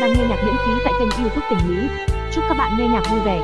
đang nghe nhạc miễn phí tại kênh YouTube Tình Lý. Chúc các bạn nghe nhạc vui vẻ.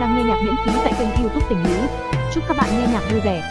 Đang nghe nhạc miễn phí tại kênh YouTube Tình Lý. Chúc các bạn nghe nhạc vui vẻ.